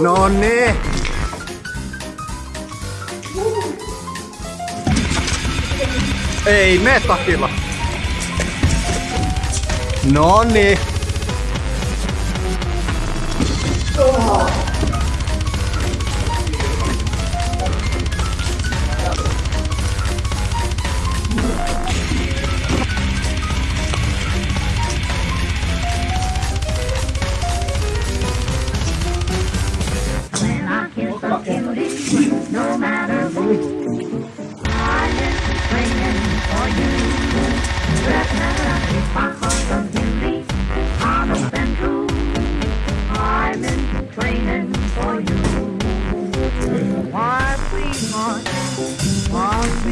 No niin. Ei me takilla. No niin. When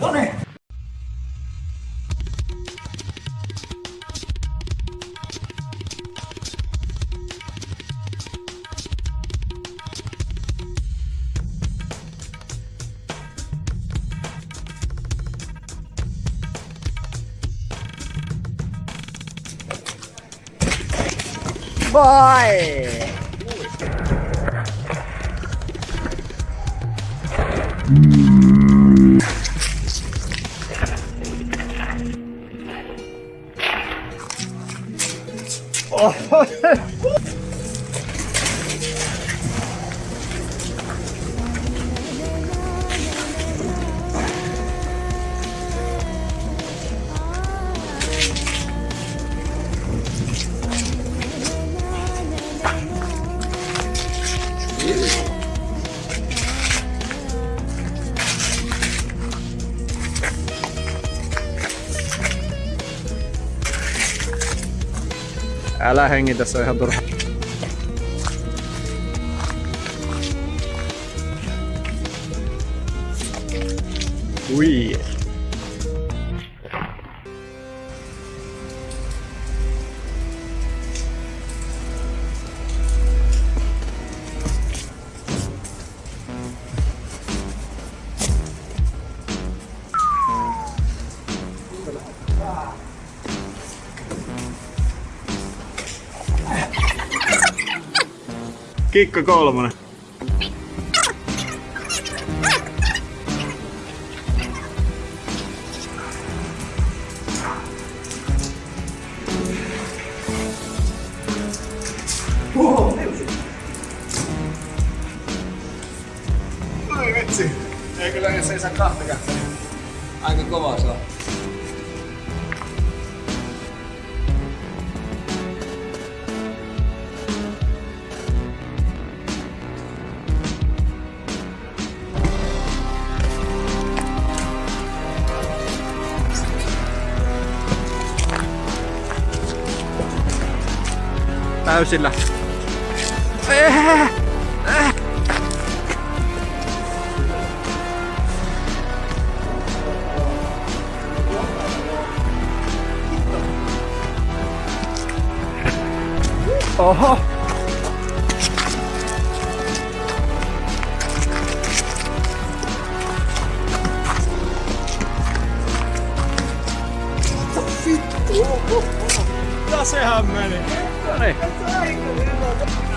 Đốt này Boy! 哦，Älä hengitä, se on ihan turha. Ui. Kikka kolmonen. Ei kyllä jos ei saa kahta kättä. Aika kova se on. Täysillä. Oho. Ja sehän meni. Sorry.